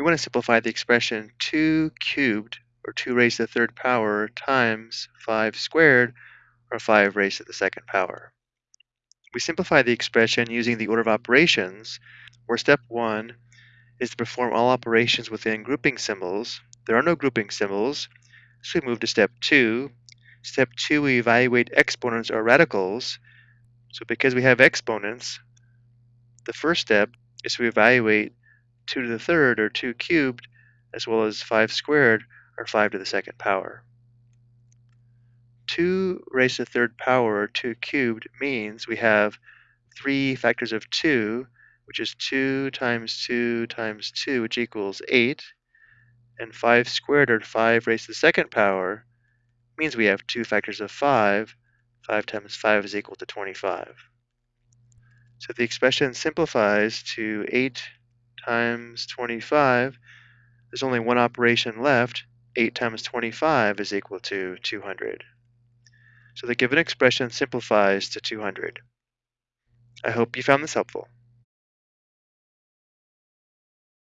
we want to simplify the expression 2 cubed, or 2 raised to the third power, times 5 squared, or 5 raised to the second power. We simplify the expression using the order of operations, where step 1 is to perform all operations within grouping symbols. There are no grouping symbols, so we move to step 2. Step 2, we evaluate exponents or radicals. So because we have exponents, the first step is to evaluate 2 to the third, or 2 cubed, as well as 5 squared, or 5 to the second power. 2 raised to the third power, or 2 cubed, means we have 3 factors of 2, which is 2 times 2 times 2, which equals 8. And 5 squared, or 5 raised to the second power, means we have 2 factors of 5. 5 times 5 is equal to 25. So the expression simplifies to 8 times 25. There's only one operation left. 8 times 25 is equal to 200. So the given expression simplifies to 200. I hope you found this helpful.